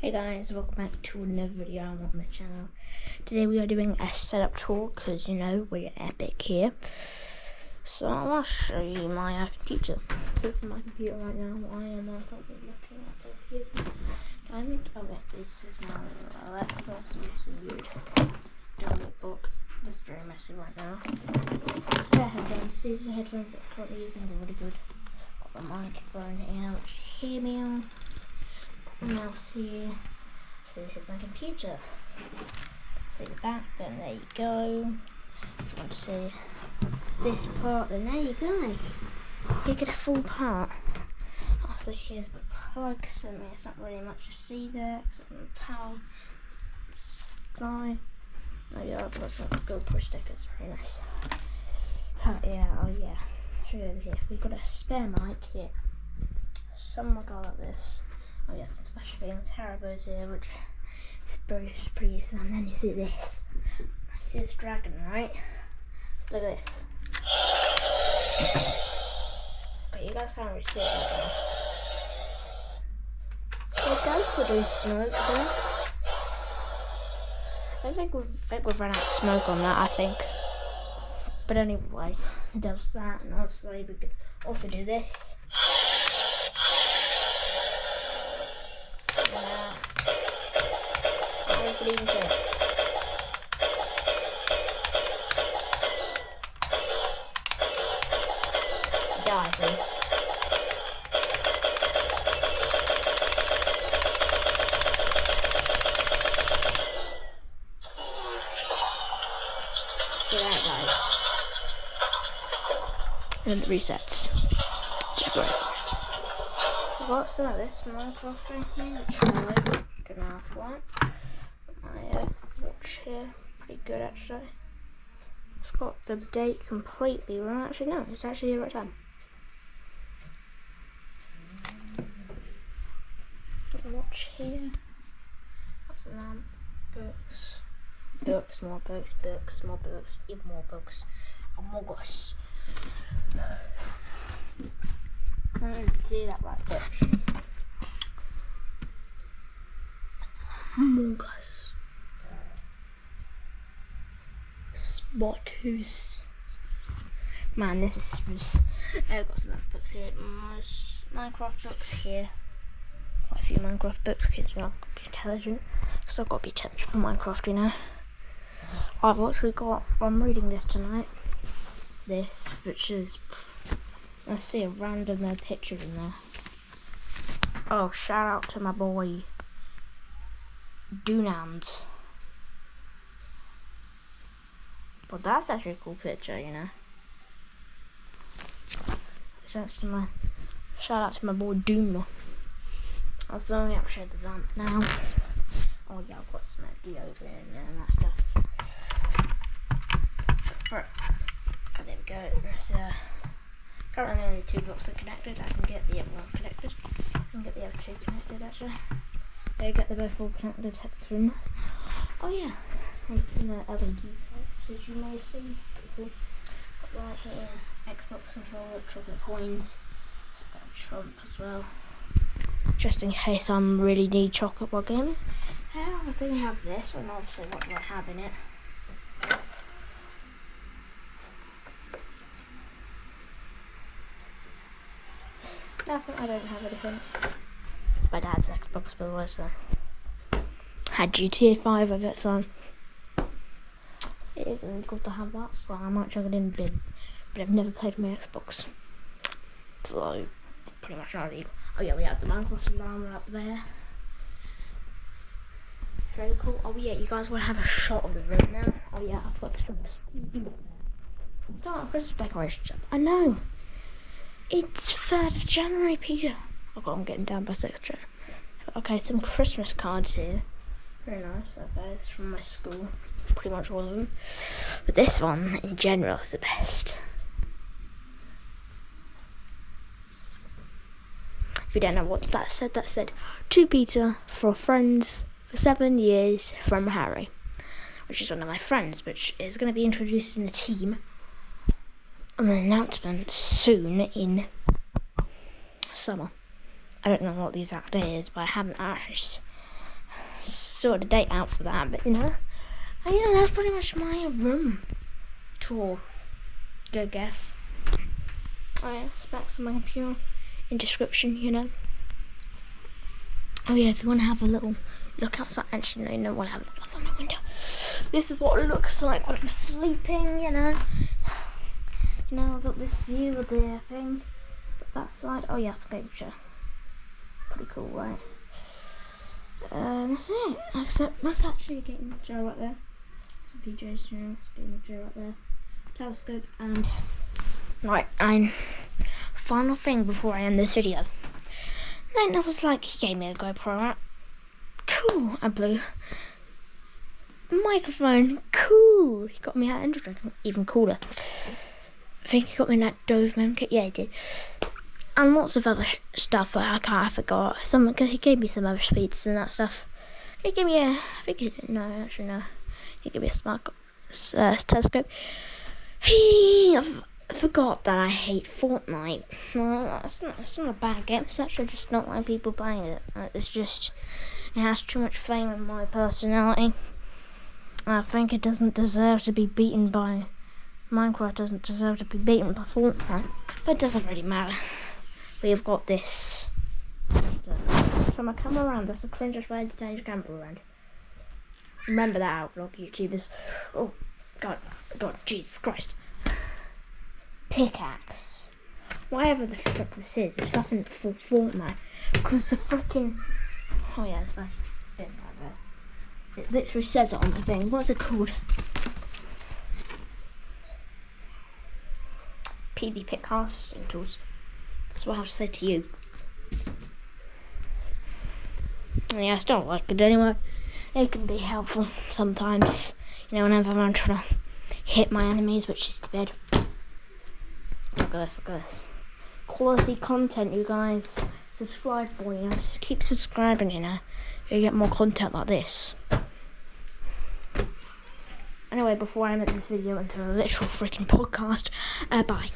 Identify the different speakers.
Speaker 1: Hey guys, welcome back to another video on the channel. Today we are doing a setup tour because you know we're epic here. So I want to show you my uh, computer. So this is my computer right now. I am uh, probably looking at the computer. I think oh wait, this is my Alexa. So it's weird download box. Just very messy right now. Pair headphones. These are headphones that I'm currently using. They're really good. Got the microphone here, which you hear me on mouse here. So here's my computer. See the back, then there you go. If you want to see this part, then there you go. You get a full part. Also here's my plugs, and there's not really much to see there, except my power supply. Oh yeah, I've got some GoPro stickers, very nice. Oh yeah, oh yeah. Show you over here. We've got a spare mic here. Somewhere go like this. Oh yes, some flash things, Haribo's here, which is very pretty. And then you see this. You see this dragon, right? Look at this. Okay, you guys can't really see it right. It does produce smoke though. I think we've, I think we've run out of smoke on that, I think. But anyway, it does that, and obviously we could also do this. What think? Die, please. Look at that, guys. And it. I've got some of this Minecraft right here, which I. Don't ask why. Here, pretty good actually. It's got the date completely wrong. Actually, no, it's actually the right time. Watch here. That's the lamp. Books. Books, more books, books, more books, even more books. Among Us. I don't see that right but Among Us. Spot who's Man, this is I've got some books here. Minecraft books here. Quite a few Minecraft books. Kids are not be intelligent. So I've got to be intelligent for Minecraft, you know. I've actually got. I'm reading this tonight. This, which is. I see a random uh, picture in there. Oh, shout out to my boy Dunans. But that's actually a cool picture, you know. To my shout out to my boy Doom. I'll only up share the lamp now. Oh yeah, I've got some deodorant and that stuff. Right. Oh, there we go. That's, uh, currently only two blocks are connected. I can get the other one connected. I can get the other two connected actually. They get them both all connected head through. Oh yeah, and the LED lights as you may see. Cool. Got right here, Xbox controller, chocolate coins, Trump as well. Just in case I am really need chocolate while gaming. Yeah, I think I have this, and obviously what do I have in it? Nothing, I don't have anything. It's my dad's Xbox, by the way, so. Had GTA 5 of it, so. Isn't good to have that, so I might chuck it in bin. But I've never played my Xbox. So, it's pretty much not illegal. Oh yeah, we have the Minecraft alarm up there. Very cool. Oh yeah, you guys want to have a shot of the room now? Oh yeah, I've got Christmas. Christmas decorations. I know. It's 3rd of January, Peter. Oh god, I'm getting down by 6th Okay, some Christmas cards here. Very nice. Okay, it's from my school. Pretty much all of them. But this one, in general, is the best. If you don't know what that said, that said, to Peter for friends for seven years from Harry, which is one of my friends, which is going to be introduced in the team on an announcement soon in summer. I don't know what the exact day is, but I haven't actually sort of date out for that, but you know, and, yeah, that's pretty much my room tour. Good guess. Oh yeah, specs on my computer in description, you know. Oh yeah, if you want to have a little look outside, actually no, want to have look outside my window. This is what it looks like when I'm sleeping, you know. You know, I've got this view of the thing. But that side, oh yeah, it's a picture. Pretty cool, right? Uh, that's it. Except that's actually gaming chair right there. PJs, you know, it's chair right there. Telescope and right, I'm final thing before I end this video. Then I was like, he gave me a GoPro out. Cool, I blew. Microphone, cool. He got me that energy drink, even cooler. I think he got me that Doberman kit. Yeah, he did. And lots of other stuff that I can't I forgot. Some cause he gave me some other speeds and that stuff. He gave me a. I think he, no, actually no. He gave me a smart uh, telescope. He. I forgot that I hate Fortnite. No, it's not, it's not a bad game. It's actually just not like people playing it. It's just it has too much fame in my personality. I think it doesn't deserve to be beaten by Minecraft. Doesn't deserve to be beaten by Fortnite. But it doesn't really matter. We've got this. So my camera around. That's the cringiest way to change camera around. Remember that vlog YouTubers. Oh God, God, Jesus Christ pickaxe. Whatever the frick this is, it's nothing for Fortnite. Because the freaking. Oh, yeah, it's my right there. It literally says it on the thing. What's it called? PB Pick harvesting tools. That's what I have to say to you. Yeah, I still like it anyway. It can be helpful sometimes. You know, whenever I'm trying to hit my enemies, which is the bed. Look at this, look at this. Quality content, you guys. Subscribe for you. Just keep subscribing, you know. You get more content like this. Anyway, before I make this video into a literal freaking podcast, uh, bye.